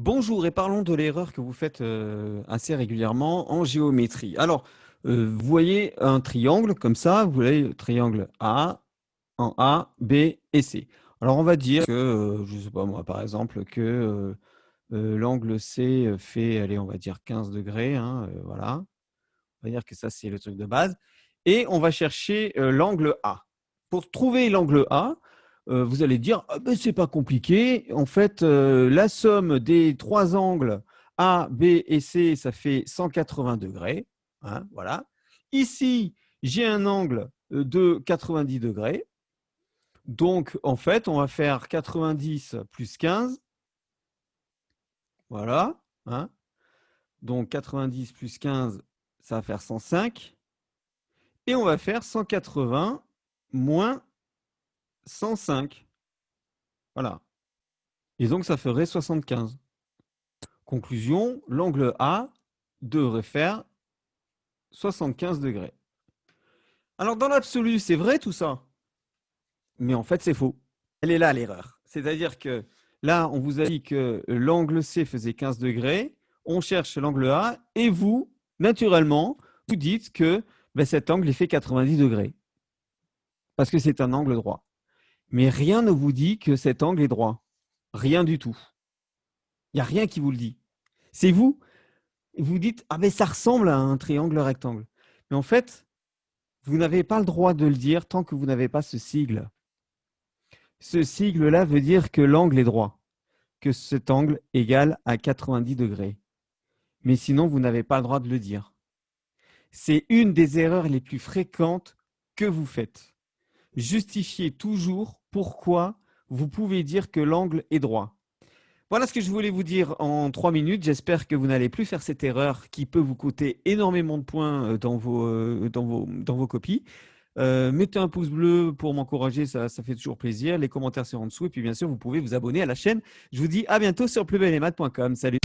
Bonjour et parlons de l'erreur que vous faites euh, assez régulièrement en géométrie. Alors, euh, vous voyez un triangle comme ça, vous voyez le triangle A, en A, B et C. Alors, on va dire que, euh, je ne sais pas moi, par exemple, que l'angle C fait, allez, on va dire 15 degrés, hein, voilà. On va dire que ça, c'est le truc de base. Et on va chercher l'angle A. Pour trouver l'angle A, euh, vous allez dire ah ben, c'est pas compliqué. En fait, euh, la somme des trois angles A, B et C, ça fait 180 degrés. Hein, voilà. Ici, j'ai un angle euh, de 90 degrés. Donc, en fait, on va faire 90 plus 15. Voilà. Hein. Donc, 90 plus 15, ça va faire 105. Et on va faire 180 moins 105. Voilà. Et donc, ça ferait 75. Conclusion, l'angle A devrait faire 75 degrés. Alors, dans l'absolu, c'est vrai tout ça. Mais en fait, c'est faux. Elle est là, l'erreur. C'est-à-dire que là, on vous a dit que l'angle C faisait 15 degrés. On cherche l'angle A. Et vous, naturellement, vous dites que ben, cet angle, il fait 90 degrés. Parce que c'est un angle droit. Mais rien ne vous dit que cet angle est droit. Rien du tout. Il n'y a rien qui vous le dit. C'est vous. Vous dites, ah mais ça ressemble à un triangle rectangle. Mais en fait, vous n'avez pas le droit de le dire tant que vous n'avez pas ce sigle. Ce sigle-là veut dire que l'angle est droit, que cet angle égale à 90 degrés. Mais sinon, vous n'avez pas le droit de le dire. C'est une des erreurs les plus fréquentes que vous faites. Justifiez toujours pourquoi vous pouvez dire que l'angle est droit. Voilà ce que je voulais vous dire en trois minutes. J'espère que vous n'allez plus faire cette erreur qui peut vous coûter énormément de points euh, dans vos, euh, dans vos, copies. Euh, mettez un pouce bleu pour m'encourager, ça, fait toujours plaisir. Les commentaires sont en dessous. Et puis, bien sûr, vous pouvez vous abonner à la chaîne. Je vous dis à bientôt sur plusbellemaths.com. Salut